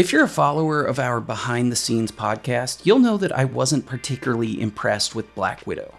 If you're a follower of our behind the scenes podcast, you'll know that I wasn't particularly impressed with Black Widow.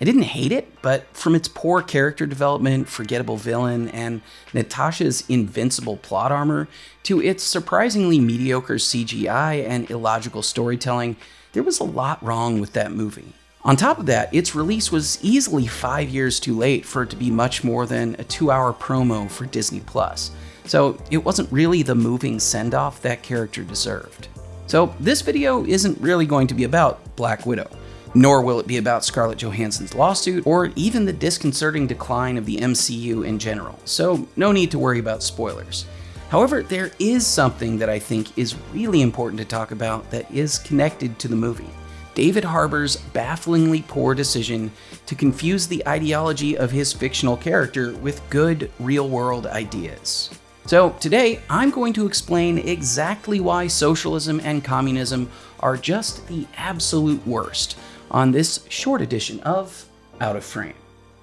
I didn't hate it, but from its poor character development, forgettable villain, and Natasha's invincible plot armor to its surprisingly mediocre CGI and illogical storytelling, there was a lot wrong with that movie. On top of that, its release was easily five years too late for it to be much more than a two hour promo for Disney Plus, so it wasn't really the moving send off that character deserved. So, this video isn't really going to be about Black Widow nor will it be about Scarlett Johansson's lawsuit or even the disconcerting decline of the MCU in general, so no need to worry about spoilers. However, there is something that I think is really important to talk about that is connected to the movie. David Harbour's bafflingly poor decision to confuse the ideology of his fictional character with good, real world ideas. So, today I'm going to explain exactly why socialism and communism are just the absolute worst, on this short edition of Out of Frame.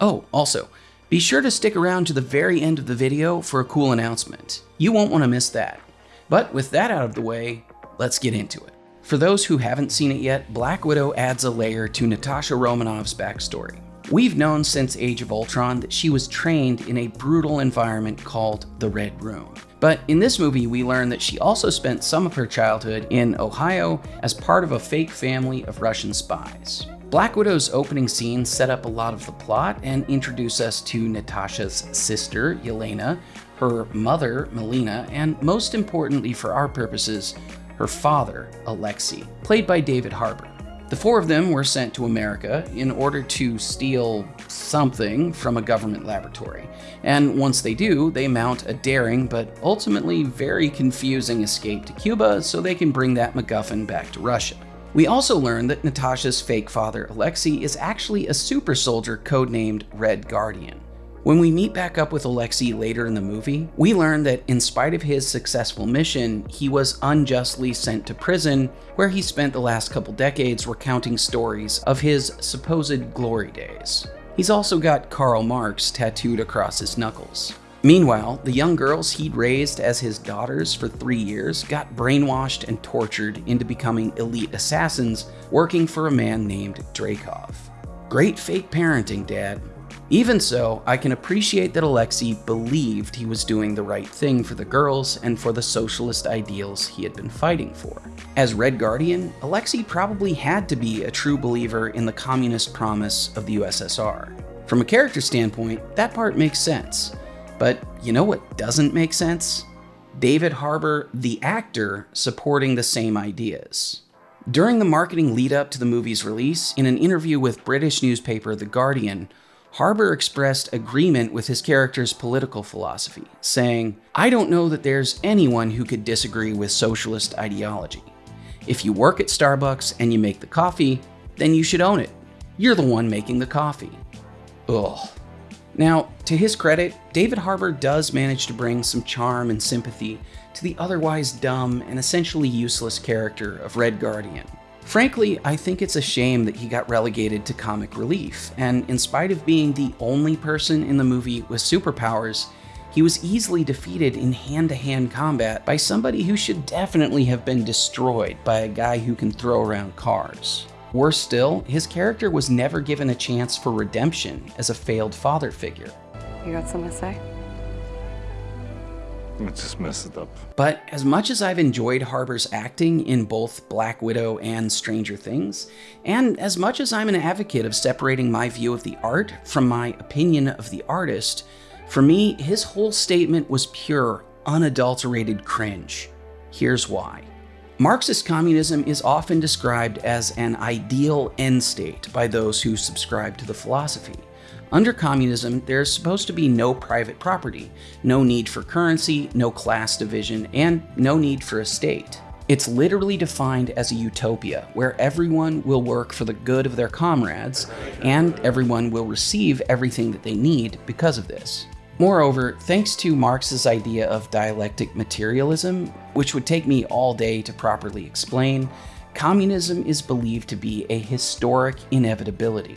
Oh, also, be sure to stick around to the very end of the video for a cool announcement. You won't want to miss that. But with that out of the way, let's get into it. For those who haven't seen it yet, Black Widow adds a layer to Natasha Romanoff's backstory. We've known since Age of Ultron that she was trained in a brutal environment called the Red Room. But in this movie, we learn that she also spent some of her childhood in Ohio as part of a fake family of Russian spies. Black Widow's opening scene set up a lot of the plot and introduce us to Natasha's sister, Yelena, her mother, Melina, and most importantly for our purposes, her father, Alexei, played by David Harbour. The four of them were sent to America in order to steal something from a government laboratory. And once they do, they mount a daring but ultimately very confusing escape to Cuba so they can bring that MacGuffin back to Russia. We also learn that Natasha's fake father, Alexei, is actually a super soldier codenamed Red Guardian. When we meet back up with Alexei later in the movie, we learn that in spite of his successful mission, he was unjustly sent to prison, where he spent the last couple decades recounting stories of his supposed glory days. He's also got Karl Marx tattooed across his knuckles. Meanwhile, the young girls he'd raised as his daughters for three years got brainwashed and tortured into becoming elite assassins working for a man named Dreykov. Great fake parenting, Dad. Even so, I can appreciate that Alexei believed he was doing the right thing for the girls and for the socialist ideals he had been fighting for. As Red Guardian, Alexei probably had to be a true believer in the communist promise of the USSR. From a character standpoint, that part makes sense. But you know what doesn't make sense? David Harbour, the actor, supporting the same ideas. During the marketing lead up to the movie's release, in an interview with British newspaper The Guardian, Harbour expressed agreement with his character's political philosophy, saying, I don't know that there's anyone who could disagree with socialist ideology. If you work at Starbucks and you make the coffee, then you should own it. You're the one making the coffee. Ugh. Now, to his credit, David Harbour does manage to bring some charm and sympathy to the otherwise dumb and essentially useless character of Red Guardian. Frankly, I think it's a shame that he got relegated to comic relief, and in spite of being the only person in the movie with superpowers, he was easily defeated in hand to hand combat by somebody who should definitely have been destroyed by a guy who can throw around cars. Worse still, his character was never given a chance for redemption as a failed father figure. You got something to say? Let's just mess it up. But as much as I've enjoyed Harbour's acting in both Black Widow and Stranger Things, and as much as I'm an advocate of separating my view of the art from my opinion of the artist, for me, his whole statement was pure, unadulterated cringe. Here's why. Marxist communism is often described as an ideal end state by those who subscribe to the philosophy. Under communism, there's supposed to be no private property, no need for currency, no class division, and no need for a state. It's literally defined as a utopia where everyone will work for the good of their comrades and everyone will receive everything that they need because of this. Moreover, thanks to Marx's idea of dialectic materialism, which would take me all day to properly explain, communism is believed to be a historic inevitability.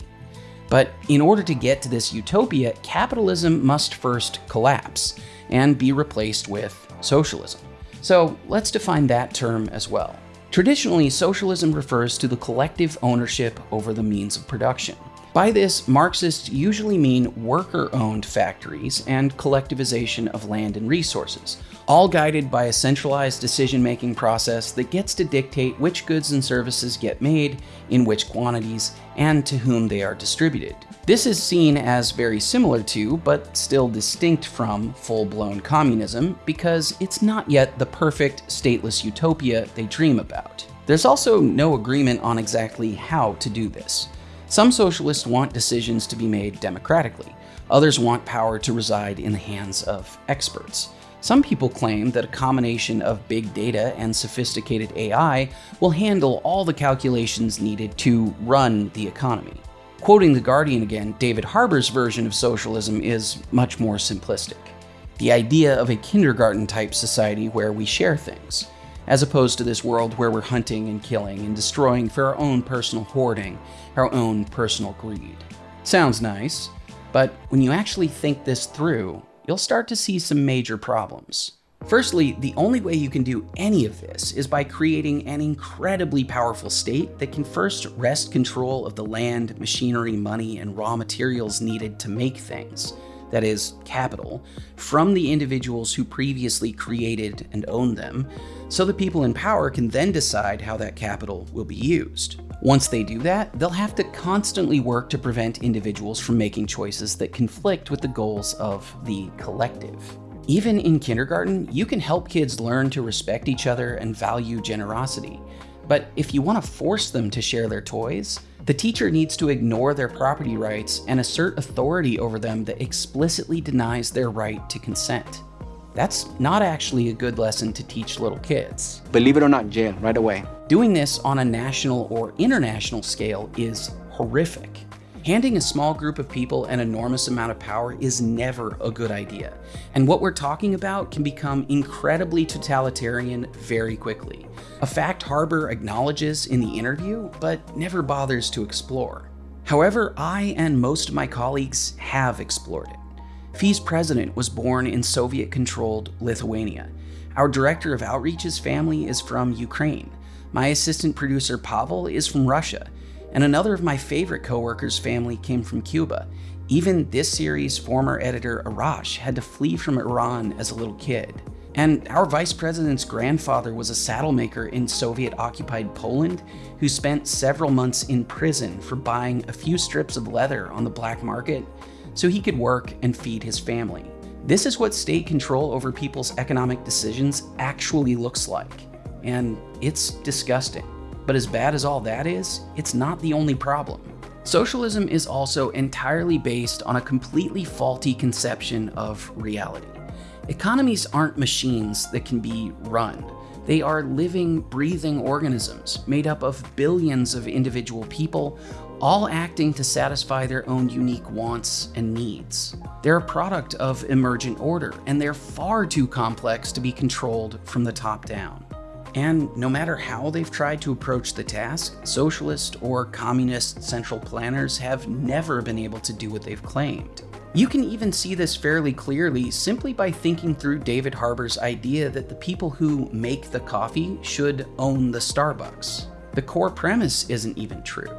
But in order to get to this utopia, capitalism must first collapse and be replaced with socialism. So let's define that term as well. Traditionally, socialism refers to the collective ownership over the means of production. By this, Marxists usually mean worker-owned factories and collectivization of land and resources, all guided by a centralized decision-making process that gets to dictate which goods and services get made, in which quantities, and to whom they are distributed. This is seen as very similar to, but still distinct from, full-blown communism because it's not yet the perfect stateless utopia they dream about. There's also no agreement on exactly how to do this. Some socialists want decisions to be made democratically. Others want power to reside in the hands of experts. Some people claim that a combination of big data and sophisticated AI will handle all the calculations needed to run the economy. Quoting The Guardian again, David Harbour's version of socialism is much more simplistic. The idea of a kindergarten type society where we share things as opposed to this world where we're hunting and killing and destroying for our own personal hoarding, our own personal greed. Sounds nice, but when you actually think this through, you'll start to see some major problems. Firstly, the only way you can do any of this is by creating an incredibly powerful state that can first wrest control of the land, machinery, money, and raw materials needed to make things, that is, capital, from the individuals who previously created and owned them, so the people in power can then decide how that capital will be used. Once they do that, they'll have to constantly work to prevent individuals from making choices that conflict with the goals of the collective. Even in kindergarten, you can help kids learn to respect each other and value generosity. But if you want to force them to share their toys, the teacher needs to ignore their property rights and assert authority over them that explicitly denies their right to consent. That's not actually a good lesson to teach little kids. Believe it or not, jail right away. Doing this on a national or international scale is horrific. Handing a small group of people an enormous amount of power is never a good idea. And what we're talking about can become incredibly totalitarian very quickly. A fact Harbour acknowledges in the interview, but never bothers to explore. However, I and most of my colleagues have explored it. FEE's president was born in Soviet-controlled Lithuania. Our director of outreach's family is from Ukraine. My assistant producer Pavel is from Russia, and another of my favorite coworkers' family came from Cuba. Even this series' former editor Arash had to flee from Iran as a little kid. And our vice president's grandfather was a saddle maker in Soviet occupied Poland who spent several months in prison for buying a few strips of leather on the black market so he could work and feed his family. This is what state control over people's economic decisions actually looks like. And it's disgusting. But as bad as all that is, it's not the only problem. Socialism is also entirely based on a completely faulty conception of reality. Economies aren't machines that can be run. They are living, breathing organisms made up of billions of individual people, all acting to satisfy their own unique wants and needs. They're a product of emergent order, and they're far too complex to be controlled from the top down. And no matter how they've tried to approach the task, socialist or communist central planners have never been able to do what they've claimed. You can even see this fairly clearly simply by thinking through David Harbour's idea that the people who make the coffee should own the Starbucks. The core premise isn't even true.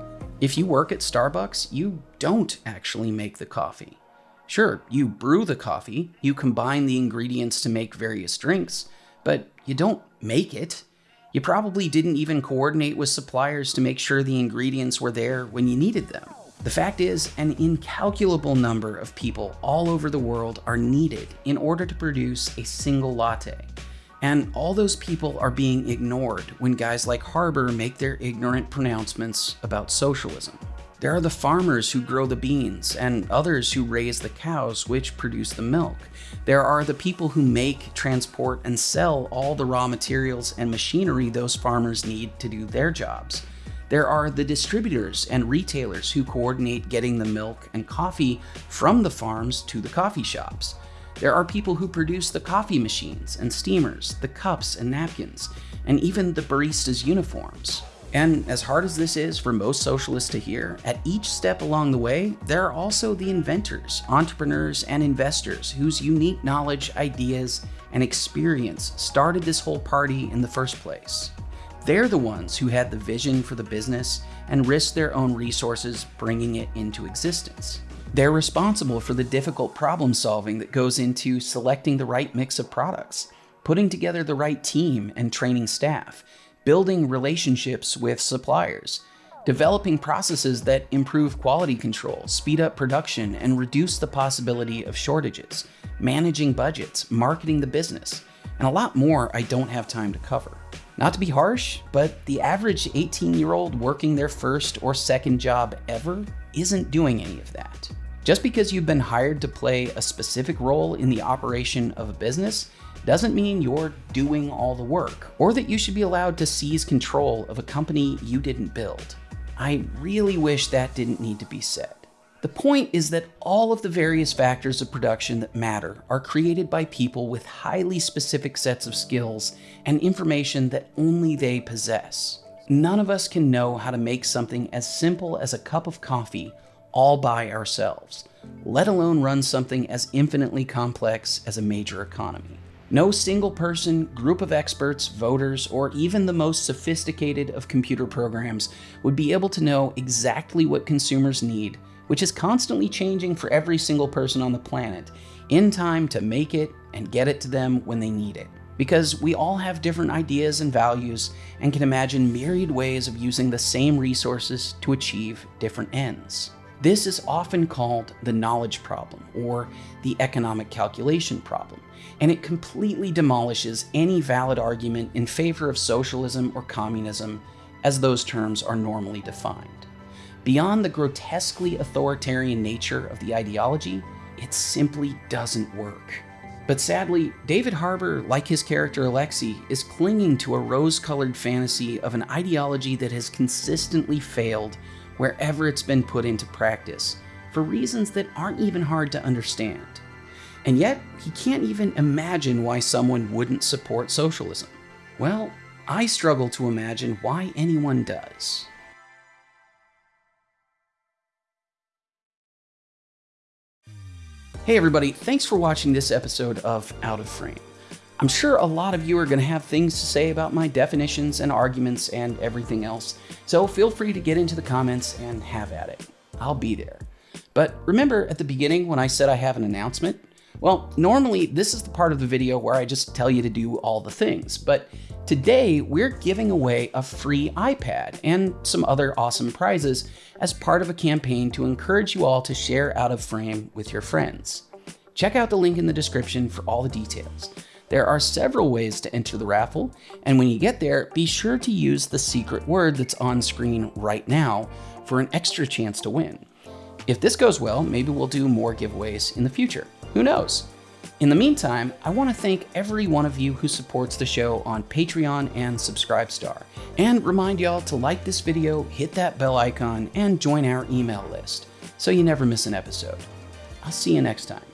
If you work at Starbucks, you don't actually make the coffee. Sure, you brew the coffee, you combine the ingredients to make various drinks, but you don't make it. You probably didn't even coordinate with suppliers to make sure the ingredients were there when you needed them. The fact is, an incalculable number of people all over the world are needed in order to produce a single latte. And all those people are being ignored when guys like Harbour make their ignorant pronouncements about socialism. There are the farmers who grow the beans and others who raise the cows which produce the milk. There are the people who make, transport, and sell all the raw materials and machinery those farmers need to do their jobs. There are the distributors and retailers who coordinate getting the milk and coffee from the farms to the coffee shops. There are people who produce the coffee machines and steamers, the cups and napkins, and even the baristas' uniforms. And as hard as this is for most socialists to hear, at each step along the way, there are also the inventors, entrepreneurs, and investors whose unique knowledge, ideas, and experience started this whole party in the first place. They're the ones who had the vision for the business and risked their own resources bringing it into existence. They're responsible for the difficult problem solving that goes into selecting the right mix of products, putting together the right team and training staff, building relationships with suppliers, developing processes that improve quality control, speed up production, and reduce the possibility of shortages, managing budgets, marketing the business, and a lot more I don't have time to cover. Not to be harsh, but the average 18 year old working their first or second job ever isn't doing any of that. Just because you've been hired to play a specific role in the operation of a business doesn't mean you're doing all the work, or that you should be allowed to seize control of a company you didn't build. I really wish that didn't need to be said. The point is that all of the various factors of production that matter are created by people with highly specific sets of skills and information that only they possess. None of us can know how to make something as simple as a cup of coffee all by ourselves, let alone run something as infinitely complex as a major economy. No single person, group of experts, voters, or even the most sophisticated of computer programs would be able to know exactly what consumers need, which is constantly changing for every single person on the planet, in time to make it and get it to them when they need it. Because we all have different ideas and values and can imagine myriad ways of using the same resources to achieve different ends. This is often called the knowledge problem or the economic calculation problem, and it completely demolishes any valid argument in favor of socialism or communism as those terms are normally defined. Beyond the grotesquely authoritarian nature of the ideology, it simply doesn't work. But sadly, David Harbour, like his character Alexei, is clinging to a rose colored fantasy of an ideology that has consistently failed wherever it's been put into practice, for reasons that aren't even hard to understand. And yet, he can't even imagine why someone wouldn't support socialism. Well, I struggle to imagine why anyone does. Hey everybody, thanks for watching this episode of Out of Frame. I'm sure a lot of you are going to have things to say about my definitions and arguments and everything else, so feel free to get into the comments and have at it. I'll be there. But remember at the beginning when I said I have an announcement? Well, normally this is the part of the video where I just tell you to do all the things, but today we're giving away a free iPad and some other awesome prizes as part of a campaign to encourage you all to share Out of Frame with your friends. Check out the link in the description for all the details. There are several ways to enter the raffle, and when you get there, be sure to use the secret word that's on screen right now for an extra chance to win. If this goes well, maybe we'll do more giveaways in the future. Who knows? In the meantime, I want to thank every one of you who supports the show on Patreon and Subscribestar, and remind y'all to like this video, hit that bell icon, and join our email list so you never miss an episode. I'll see you next time.